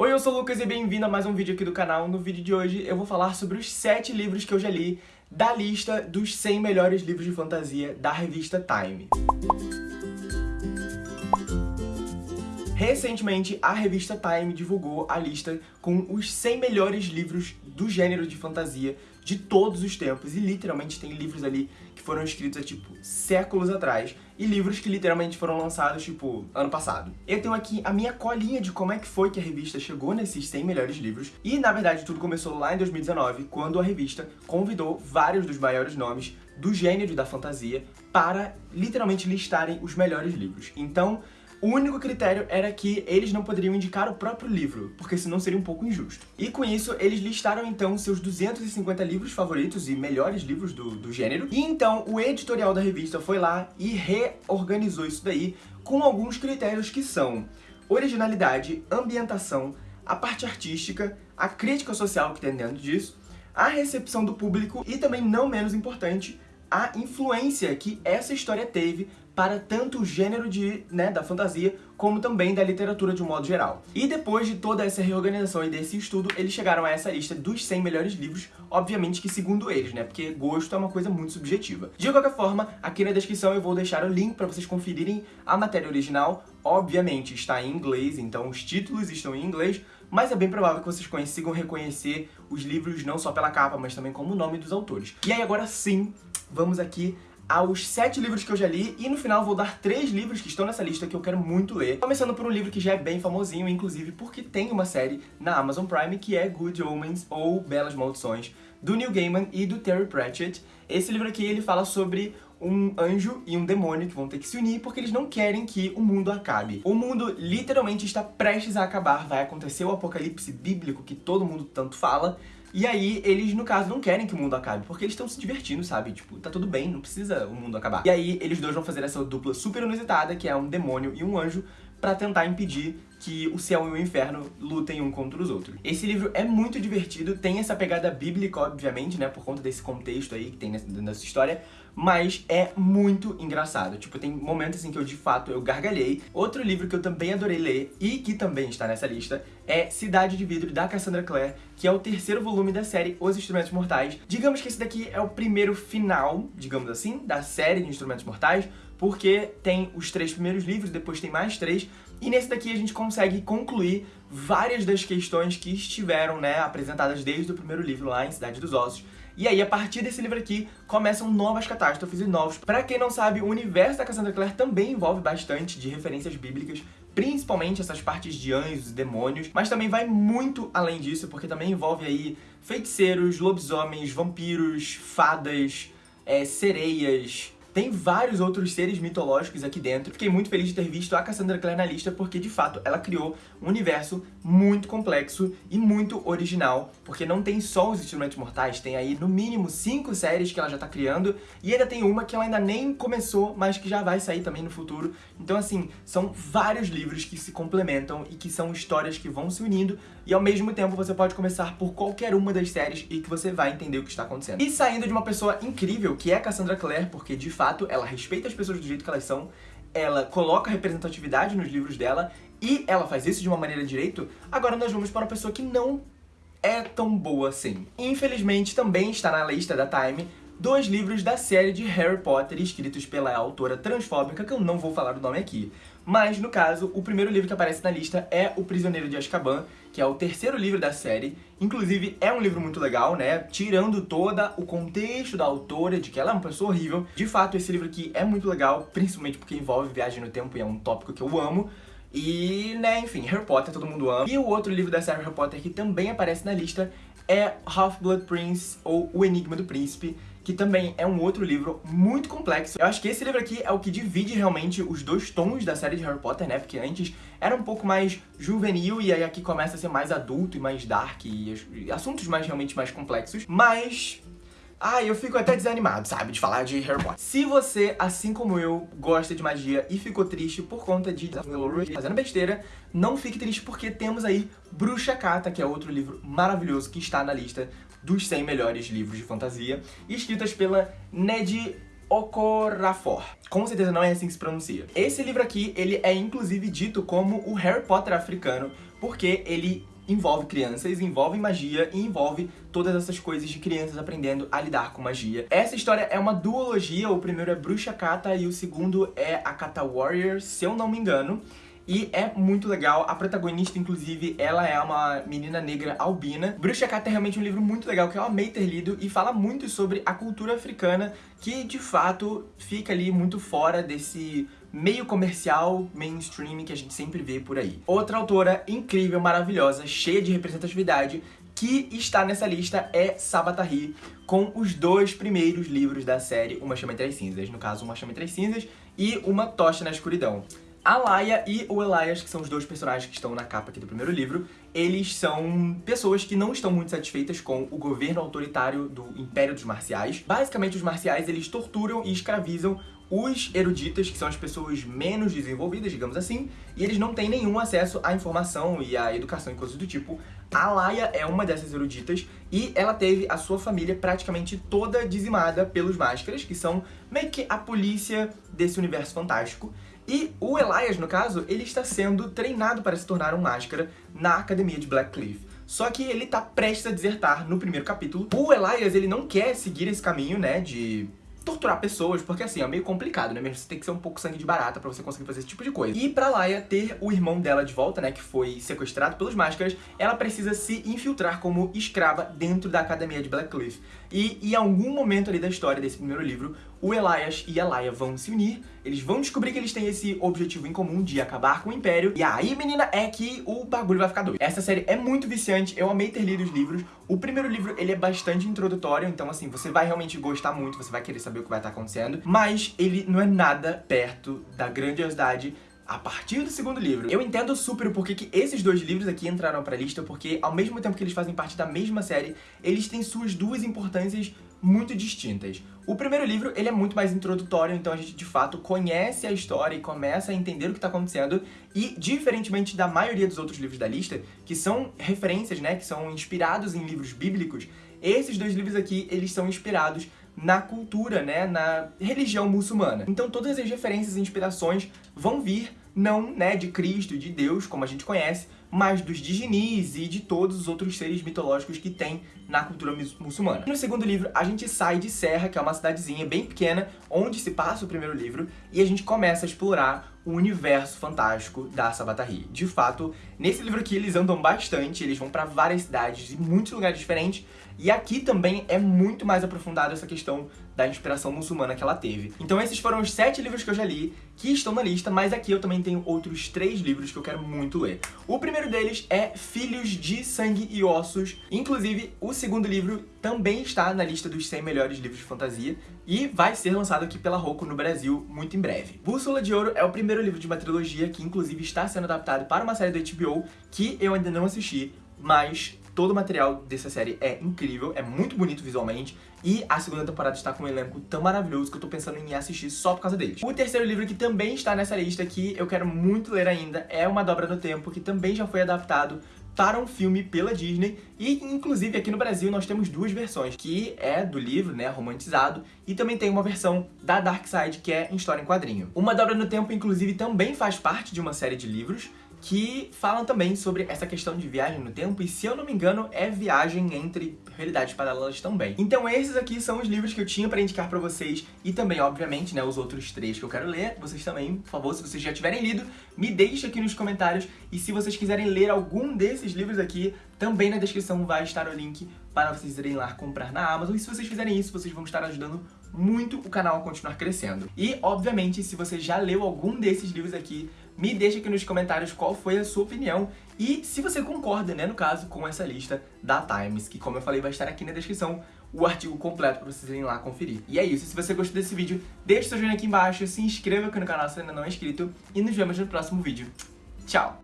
Oi, eu sou o Lucas e bem-vindo a mais um vídeo aqui do canal. No vídeo de hoje eu vou falar sobre os 7 livros que eu já li da lista dos 100 melhores livros de fantasia da revista Time. Recentemente, a revista Time divulgou a lista com os 100 melhores livros do gênero de fantasia de todos os tempos. E literalmente tem livros ali que foram escritos há, tipo, séculos atrás. E livros que literalmente foram lançados, tipo, ano passado. Eu tenho aqui a minha colinha de como é que foi que a revista chegou nesses 100 melhores livros. E, na verdade, tudo começou lá em 2019, quando a revista convidou vários dos maiores nomes do gênero da fantasia para, literalmente, listarem os melhores livros. Então, o único critério era que eles não poderiam indicar o próprio livro, porque senão seria um pouco injusto. E com isso, eles listaram então seus 250 livros favoritos e melhores livros do, do gênero. E então, o editorial da revista foi lá e reorganizou isso daí com alguns critérios que são originalidade, ambientação, a parte artística, a crítica social que tem dentro disso, a recepção do público e também, não menos importante, a influência que essa história teve para tanto o gênero de, né, da fantasia, como também da literatura de um modo geral. E depois de toda essa reorganização e desse estudo, eles chegaram a essa lista dos 100 melhores livros, obviamente que segundo eles, né, porque gosto é uma coisa muito subjetiva. De qualquer forma, aqui na descrição eu vou deixar o link para vocês conferirem a matéria original, obviamente está em inglês, então os títulos estão em inglês, mas é bem provável que vocês consigam reconhecer os livros não só pela capa, mas também como o nome dos autores. E aí agora sim, vamos aqui aos sete livros que eu já li e no final vou dar três livros que estão nessa lista que eu quero muito ler. Começando por um livro que já é bem famosinho, inclusive porque tem uma série na Amazon Prime que é Good Omens ou Belas Maldições, do Neil Gaiman e do Terry Pratchett. Esse livro aqui ele fala sobre um anjo e um demônio que vão ter que se unir porque eles não querem que o mundo acabe. O mundo literalmente está prestes a acabar, vai acontecer o apocalipse bíblico que todo mundo tanto fala, e aí, eles, no caso, não querem que o mundo acabe, porque eles estão se divertindo, sabe? Tipo, tá tudo bem, não precisa o mundo acabar. E aí, eles dois vão fazer essa dupla super inusitada, que é um demônio e um anjo, pra tentar impedir que o céu e o inferno lutem um contra os outros. Esse livro é muito divertido, tem essa pegada bíblica, obviamente, né, por conta desse contexto aí que tem nessa história, mas é muito engraçado. Tipo, tem momentos em que eu, de fato, eu gargalhei. Outro livro que eu também adorei ler, e que também está nessa lista, é Cidade de Vidro, da Cassandra Clare, que é o terceiro volume da série Os Instrumentos Mortais. Digamos que esse daqui é o primeiro final, digamos assim, da série de Instrumentos Mortais, porque tem os três primeiros livros, depois tem mais três, e nesse daqui a gente consegue concluir várias das questões que estiveram né, apresentadas desde o primeiro livro lá em Cidade dos Ossos. E aí, a partir desse livro aqui, começam novas catástrofes e novos. Pra quem não sabe, o universo da Cassandra Clare também envolve bastante de referências bíblicas, principalmente essas partes de anjos e demônios, mas também vai muito além disso, porque também envolve aí feiticeiros, lobisomens, vampiros, fadas, é, sereias, tem vários outros seres mitológicos aqui dentro. Fiquei muito feliz de ter visto a Cassandra Clare na lista, porque de fato ela criou um universo muito complexo e muito original, porque não tem só os Instrumentos Mortais, tem aí no mínimo cinco séries que ela já tá criando, e ainda tem uma que ela ainda nem começou, mas que já vai sair também no futuro. Então assim, são vários livros que se complementam e que são histórias que vão se unindo, e ao mesmo tempo você pode começar por qualquer uma das séries e que você vai entender o que está acontecendo. E saindo de uma pessoa incrível, que é Cassandra Clare, porque de fato, ela respeita as pessoas do jeito que elas são, ela coloca representatividade nos livros dela e ela faz isso de uma maneira direito, agora nós vamos para uma pessoa que não é tão boa assim. Infelizmente, também está na lista da Time dois livros da série de Harry Potter escritos pela autora transfóbica, que eu não vou falar o nome aqui. Mas, no caso, o primeiro livro que aparece na lista é O Prisioneiro de Azkaban, que é o terceiro livro da série. Inclusive, é um livro muito legal, né? Tirando todo o contexto da autora, de que ela é uma pessoa horrível. De fato, esse livro aqui é muito legal, principalmente porque envolve viagem no tempo e é um tópico que eu amo. E, né, enfim, Harry Potter todo mundo ama. E o outro livro da série Harry Potter que também aparece na lista é Half-Blood Prince, ou O Enigma do Príncipe, que também é um outro livro muito complexo. Eu acho que esse livro aqui é o que divide realmente os dois tons da série de Harry Potter, né? Porque antes era um pouco mais juvenil e aí aqui começa a ser mais adulto e mais dark e assuntos mais realmente mais complexos. Mas Ai, eu fico até desanimado, sabe, de falar de Harry Potter. Se você, assim como eu, gosta de magia e ficou triste por conta de fazendo besteira, não fique triste porque temos aí Bruxa Cata, que é outro livro maravilhoso que está na lista dos 100 melhores livros de fantasia, escritas pela Ned Okorafor. Com certeza não é assim que se pronuncia. Esse livro aqui, ele é inclusive dito como o Harry Potter africano, porque ele envolve crianças, envolve magia e envolve todas essas coisas de crianças aprendendo a lidar com magia. Essa história é uma duologia, o primeiro é Bruxa Kata e o segundo é a Kata Warrior, se eu não me engano. E é muito legal, a protagonista, inclusive, ela é uma menina negra albina. Bruxa Kata é realmente um livro muito legal, que eu amei ter lido, e fala muito sobre a cultura africana, que, de fato, fica ali muito fora desse meio comercial, mainstream que a gente sempre vê por aí. Outra autora incrível, maravilhosa, cheia de representatividade, que está nessa lista é Sabatari, com os dois primeiros livros da série Uma Chama Entre as Cinzas. No caso, Uma Chama Entre as Cinzas e Uma Tocha na Escuridão. A Laia e o Elias, que são os dois personagens que estão na capa aqui do primeiro livro, eles são pessoas que não estão muito satisfeitas com o governo autoritário do Império dos Marciais. Basicamente, os marciais, eles torturam e escravizam os eruditas, que são as pessoas menos desenvolvidas, digamos assim, e eles não têm nenhum acesso à informação e à educação e coisas do tipo. A Laia é uma dessas eruditas e ela teve a sua família praticamente toda dizimada pelos Máscaras, que são meio que a polícia desse universo fantástico. E o Elias, no caso, ele está sendo treinado para se tornar um Máscara na academia de Blackcliff. Só que ele tá prestes a desertar no primeiro capítulo. O Elias, ele não quer seguir esse caminho, né, de torturar pessoas, porque assim, é meio complicado, né? Mesmo você tem que ser um pouco sangue de barata pra você conseguir fazer esse tipo de coisa. E pra Laia ter o irmão dela de volta, né, que foi sequestrado pelos Máscaras, ela precisa se infiltrar como escrava dentro da academia de Blackcliff. E em algum momento ali da história desse primeiro livro, o Elias e a Laia vão se unir, eles vão descobrir que eles têm esse objetivo em comum de acabar com o Império, e aí, menina, é que o bagulho vai ficar doido. Essa série é muito viciante, eu amei ter lido os livros. O primeiro livro, ele é bastante introdutório, então assim, você vai realmente gostar muito, você vai querer saber o que vai estar acontecendo, mas ele não é nada perto da grandiosidade a partir do segundo livro. Eu entendo super o porquê que esses dois livros aqui entraram pra lista, porque ao mesmo tempo que eles fazem parte da mesma série, eles têm suas duas importâncias muito distintas. O primeiro livro, ele é muito mais introdutório, então a gente de fato conhece a história e começa a entender o que está acontecendo e, diferentemente da maioria dos outros livros da lista, que são referências, né, que são inspirados em livros bíblicos, esses dois livros aqui, eles são inspirados na cultura, né, na religião muçulmana. Então todas as referências e inspirações vão vir não né, de Cristo e de Deus, como a gente conhece, mas dos Diginis e de todos os outros seres mitológicos que tem na cultura muçulmana. No segundo livro, a gente sai de Serra, que é uma cidadezinha bem pequena, onde se passa o primeiro livro, e a gente começa a explorar o universo fantástico da Sabatari. De fato, nesse livro aqui eles andam bastante, eles vão pra várias cidades e muitos lugares diferentes, e aqui também é muito mais aprofundado essa questão da inspiração muçulmana que ela teve. Então esses foram os sete livros que eu já li, que estão na lista, mas aqui eu também tenho outros três livros que eu quero muito ler. O primeiro deles é Filhos de Sangue e Ossos, inclusive o segundo livro também está na lista dos 100 melhores livros de fantasia e vai ser lançado aqui pela Roku no Brasil muito em breve. Bússola de Ouro é o primeiro livro de uma trilogia que inclusive está sendo adaptado para uma série do HBO que eu ainda não assisti, mas todo o material dessa série é incrível, é muito bonito visualmente, e a segunda temporada está com um elenco tão maravilhoso que eu tô pensando em assistir só por causa deles. O terceiro livro que também está nessa lista, que eu quero muito ler ainda, é Uma Dobra no Tempo, que também já foi adaptado para um filme pela Disney e inclusive aqui no Brasil nós temos duas versões, que é do livro, né, romantizado, e também tem uma versão da Dark Side que é em história em quadrinho. Uma Dobra no Tempo inclusive também faz parte de uma série de livros que falam também sobre essa questão de viagem no tempo, e se eu não me engano, é viagem entre realidades paralelas também. Então esses aqui são os livros que eu tinha pra indicar pra vocês, e também, obviamente, né, os outros três que eu quero ler, vocês também, por favor, se vocês já tiverem lido, me deixe aqui nos comentários, e se vocês quiserem ler algum desses livros aqui, também na descrição vai estar o link para vocês irem lá comprar na Amazon, e se vocês fizerem isso, vocês vão estar ajudando muito o canal a continuar crescendo. E, obviamente, se você já leu algum desses livros aqui, me deixa aqui nos comentários qual foi a sua opinião e se você concorda, né, no caso, com essa lista da Times, que como eu falei vai estar aqui na descrição o artigo completo para vocês irem lá conferir. E é isso, se você gostou desse vídeo, deixa seu joinha aqui embaixo, se inscreva aqui no canal se ainda não é inscrito e nos vemos no próximo vídeo. Tchau!